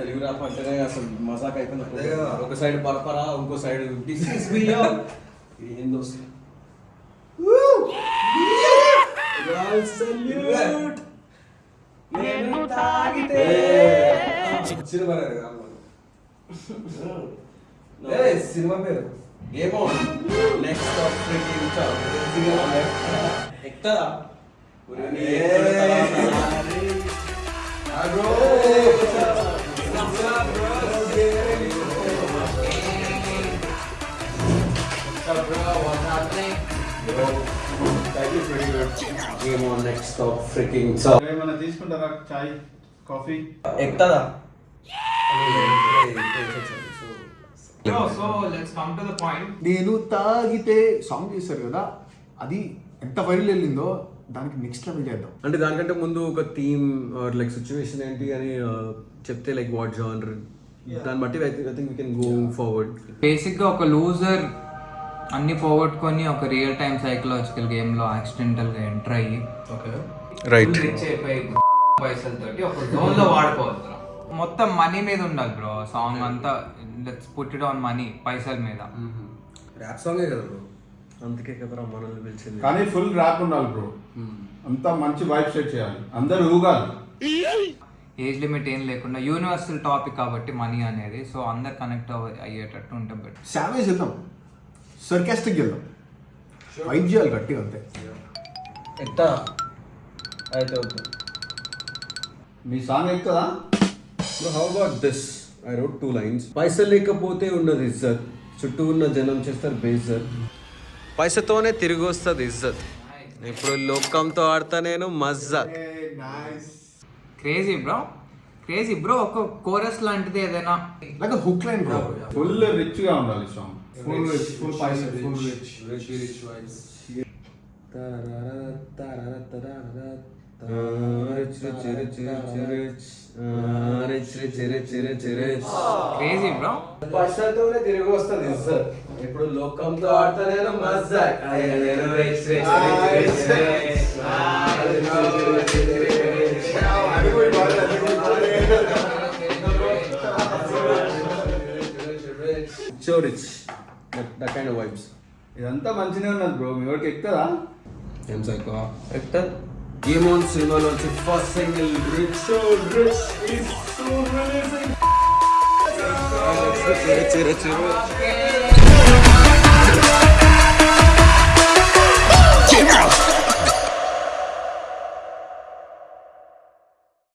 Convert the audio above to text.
Telugu rap అంటేనే అసలు మజాక్ అదే కదా. అయిపోయింది ఒక సైడ్ పరపరా ఇంకో సైడ్ దిస్ ఇస్ బియాండ్ ఇది ఏం దోస్తు నేను తాగితే సినిమా పేరు కదా. ఏ, సినిమా పేరు ఏమో నెక్స్ట్ ఆఫ్ ఏమో నెక్స్ట్ ఆఫ్ ఫ్రీకింగ్ సో ఏమైనా తీసుకుంటారా చాయ్ coffee? ఎక్కుతుందా so let's come to the point నేను తాగితే సాంగ్ చేశారు కదా అది ఎంత వైరల్ వెళ్ళిందో దానికి నెక్స్ట్ లెవెల్ చేద్దాం. అంటే దానికంటే ముందు ఒక థీమ్ లైక్ సిచ్యువేషన్ ఏంటి అని uh, చెప్తే లైక్ వాట్ జానర్ దాన్ని బట్టి I think we can go forward బేసిక్గా ఒక లూజర్ అన్ని పోగొట్టుకొని ఒక రియల్ టైమ్ సైకలాజికల్ గేమ్లో యాక్సిడెంటల్గా ఎంటర్ అయ్యి Right. రిచ్ అయిపోయి పైసలతోటి ఒక జోన్లో వాడుకోవాలి bro. మొత్తం మనీ మీద ఉండాలి బ్రో సాంగ్ అంతా let's put it on money పైసల మీద. ర్యాప్ సాంగే కదా బ్రో అందుకే కదరా మనల్ని పిలిచింది. కానీ ఫుల్ ర్యాప్ ఉండాలి బ్రో అంతా మంచి వైబ్ సెట్ చేయాలి. అందరు ఊగాలి. ఏజ్ లిమిట్ ఏం లేకుండా యూనివర్సల్ టాపిక్ కాబట్టి మనీ అనేది సో అందరు కనెక్ట్ అయ్యేటట్టు ఉంటే బెటర్ సావేజ్ వెళ్దాం. సర్కాస్టిక్ వెళ్దాం. వైబ్ చేయాలి గట్టిగా అంతే. ఎట్టా అయితే వద్దు. మీ song ఎక్కుతుందా how about this I wrote two lines పైసలు లేకపోతే ఉన్నది ఇజ్జత్. చుట్టూ ఉన్న జనం చేస్తారు బేజత్ పైసతోనే తిరిగి వస్తుంది ఇజ్జత్. ఇప్పుడు లోకంతో ఆడతా నేను మజ్జా క్రేజీ బ్రో క్రేజీ బ్రో ఒక కోరస్ లాంటిది ఏదైనా. Like hook line bro full రిచ్గా ఉండాలి సాంగ్ ఫుల్ రిచ్ ఫుల్ పైసలు ఫుల్ రిచ్ క్రేజీ బ్రో పైసలతోనే తిరిగి వస్తుంది ఇజ్జత్ ఇప్పుడు లోకంతో ఆడతా నేను మజ్జా నేను rich, rich, rich, rich, rich. ఆ, rich, rich, rich, rich, rich. So rich. That, that kind of vibes. ఇదంతా మంచిగా ఉన్నది బ్రో మీ వాడికి ఎక్కుతుందా ఏం psycho Hector game on సినిమాలోంచి first single rich so rich is so releasing Chiru Chiru Chiru